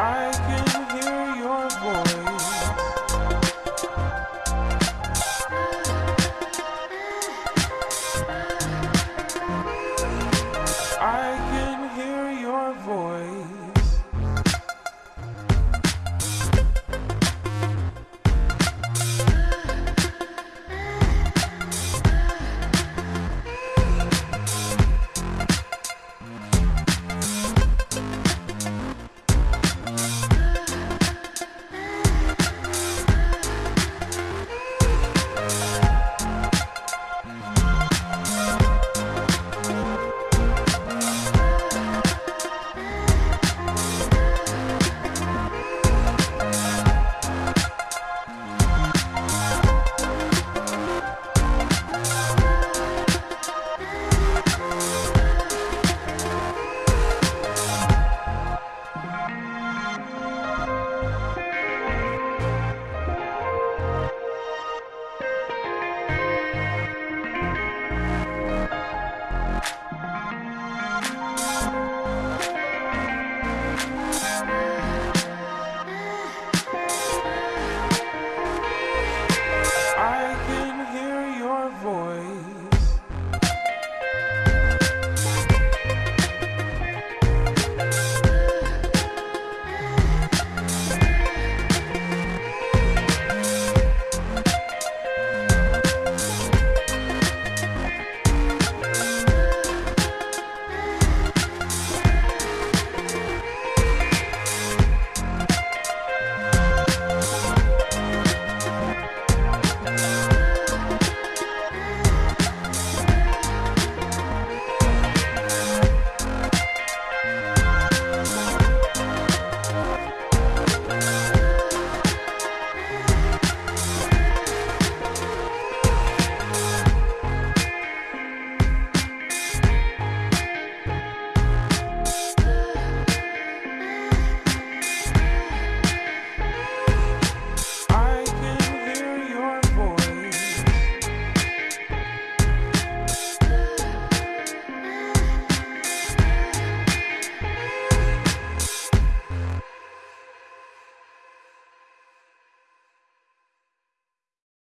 I can